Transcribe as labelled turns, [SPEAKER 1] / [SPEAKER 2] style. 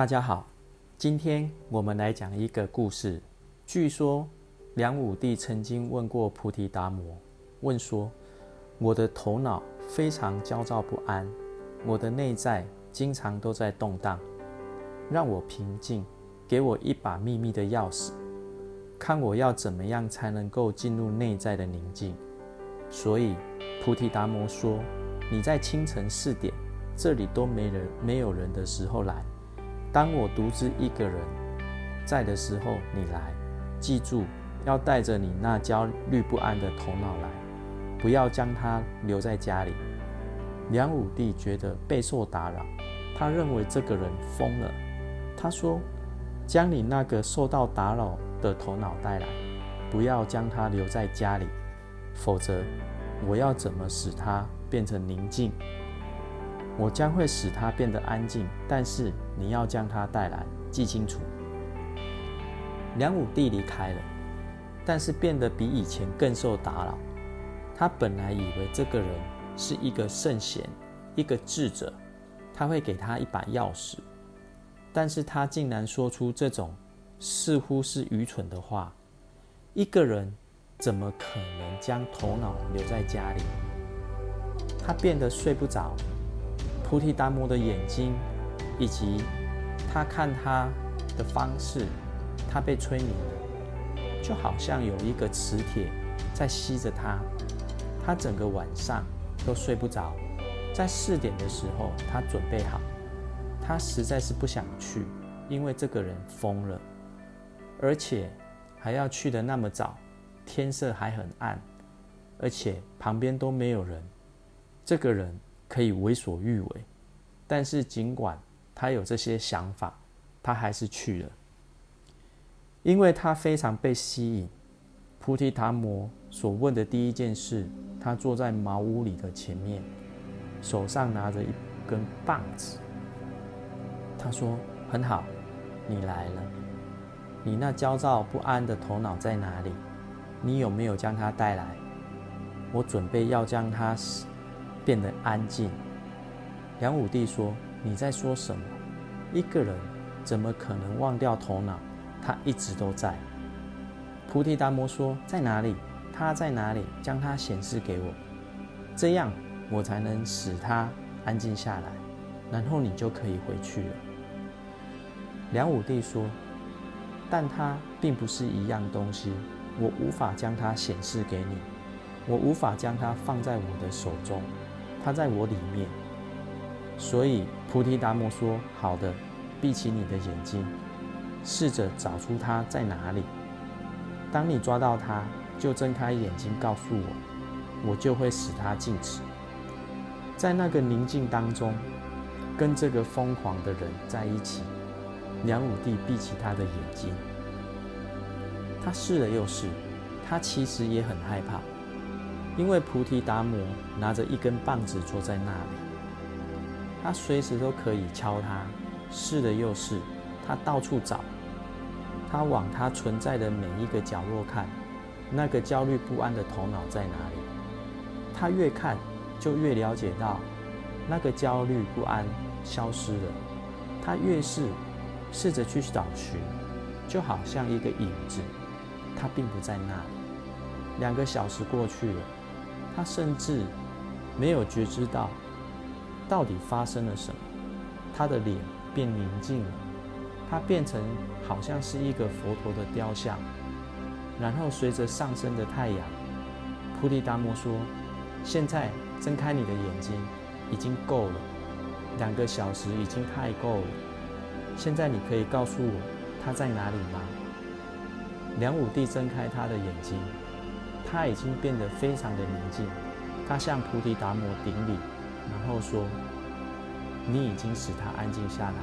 [SPEAKER 1] 大家好，今天我们来讲一个故事。据说梁武帝曾经问过菩提达摩，问说：“我的头脑非常焦躁不安，我的内在经常都在动荡，让我平静，给我一把秘密的钥匙，看我要怎么样才能够进入内在的宁静。”所以菩提达摩说：“你在清晨四点，这里都没人、没有人的时候来。”当我独自一个人在的时候，你来，记住要带着你那焦虑不安的头脑来，不要将它留在家里。梁武帝觉得备受打扰，他认为这个人疯了。他说：“将你那个受到打扰的头脑带来，不要将它留在家里，否则我要怎么使它变成宁静？”我将会使它变得安静，但是你要将它带来，记清楚。梁武帝离开了，但是变得比以前更受打扰。他本来以为这个人是一个圣贤，一个智者，他会给他一把钥匙，但是他竟然说出这种似乎是愚蠢的话。一个人怎么可能将头脑留在家里？他变得睡不着。菩提达摩的眼睛，以及他看他的方式，他被催眠了，就好像有一个磁铁在吸着他。他整个晚上都睡不着。在四点的时候，他准备好，他实在是不想去，因为这个人疯了，而且还要去的那么早，天色还很暗，而且旁边都没有人。这个人。可以为所欲为，但是尽管他有这些想法，他还是去了，因为他非常被吸引。菩提达摩所问的第一件事，他坐在茅屋里的前面，手上拿着一根棒子。他说：“很好，你来了。你那焦躁不安的头脑在哪里？你有没有将它带来？我准备要将它。”变得安静。梁武帝说：“你在说什么？一个人怎么可能忘掉头脑？他一直都在。”菩提达摩说：“在哪里？他在哪里？将他显示给我，这样我才能使他安静下来，然后你就可以回去了。”梁武帝说：“但他并不是一样东西，我无法将它显示给你，我无法将它放在我的手中。”它在我里面，所以菩提达摩说：“好的，闭起你的眼睛，试着找出它在哪里。当你抓到它，就睁开眼睛告诉我，我就会使它静止。在那个宁静当中，跟这个疯狂的人在一起。”梁武帝闭起他的眼睛，他试了又试，他其实也很害怕。因为菩提达摩拿着一根棒子坐在那里，他随时都可以敲它，试了又试，他到处找，他往他存在的每一个角落看，那个焦虑不安的头脑在哪里？他越看就越了解到，那个焦虑不安消失了。他越是试着去找寻，就好像一个影子，他并不在那里。两个小时过去了。他甚至没有觉知到到底发生了什么，他的脸变宁静了，他变成好像是一个佛陀的雕像。然后随着上升的太阳，菩提达摩说：“现在睁开你的眼睛，已经够了，两个小时已经太够了。现在你可以告诉我他在哪里吗？”梁武帝睁开他的眼睛。他已经变得非常的宁静，他向菩提达摩顶礼，然后说：“你已经使他安静下来。”